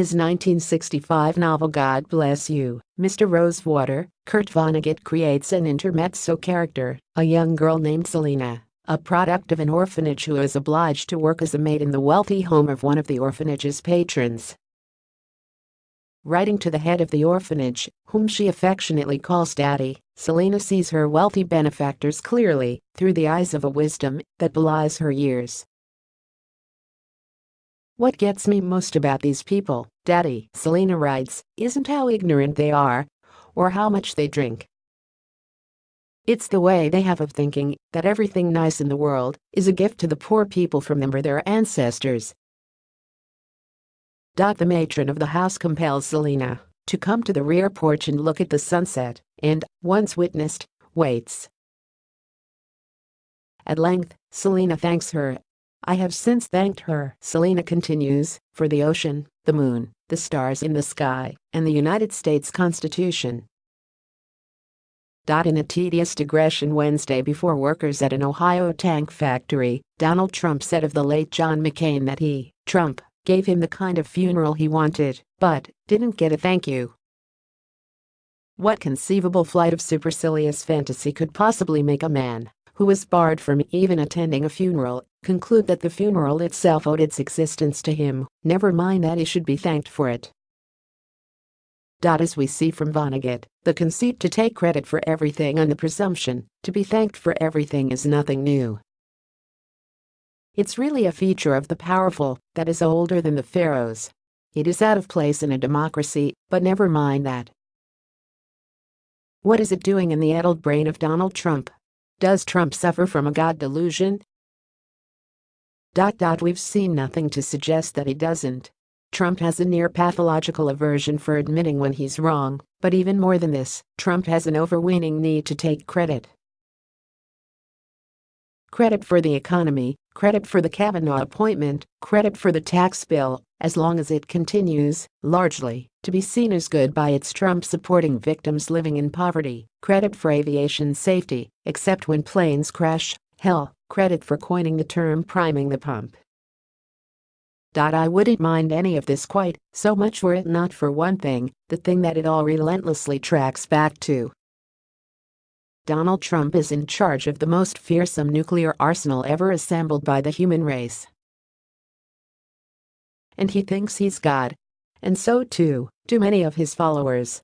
his 1965 novel God Bless You, Mr. Rosewater, Kurt Vonnegut creates an intermezzo character, a young girl named Selena, a product of an orphanage who is obliged to work as a maid in the wealthy home of one of the orphanage's patrons. Writing to the head of the orphanage, whom she affectionately calls Daddy, Selena sees her wealthy benefactors clearly, through the eyes of a wisdom that belies her years. What gets me most about these people, Daddy, Selena writes, isn't how ignorant they are or how much they drink. It's the way they have of thinking that everything nice in the world is a gift to the poor people from them or their ancestors. The matron of the house compels Selena to come to the rear porch and look at the sunset, and, once witnessed, waits. At length, Selena thanks her I have since thanked her, Selena continues, for the ocean, the moon, the stars in the sky, and the United States Constitution. In a tedious digression Wednesday before workers at an Ohio tank factory, Donald Trump said of the late John McCain that he, Trump, gave him the kind of funeral he wanted, but didn't get a thank you. What conceivable flight of supercilious fantasy could possibly make a man who was barred from even attending a funeral, conclude that the funeral itself owed its existence to him, never mind that he should be thanked for it. As we see from Vonnegut, the conceit to take credit for everything and the presumption to be thanked for everything is nothing new. It's really a feature of the powerful that is older than the pharaohs. It is out of place in a democracy, but never mind that. What is it doing in the addled brain of Donald Trump? Does Trump suffer from a God delusion? We've seen nothing to suggest that he doesn't. Trump has a near pathological aversion for admitting when he's wrong, but even more than this, Trump has an overweening need to take credit. Credit for the economy, credit for the Kavanaugh appointment, credit for the tax bill, as long as it continues, largely, to be seen as good by its Trump-supporting victims living in poverty, credit for aviation safety, except when planes crash, hell, credit for coining the term priming the pump. I wouldn't mind any of this quite so much were it not for one thing, the thing that it all relentlessly tracks back to. Donald Trump is in charge of the most fearsome nuclear arsenal ever assembled by the human race. And he thinks he's God. And so too do many of his followers.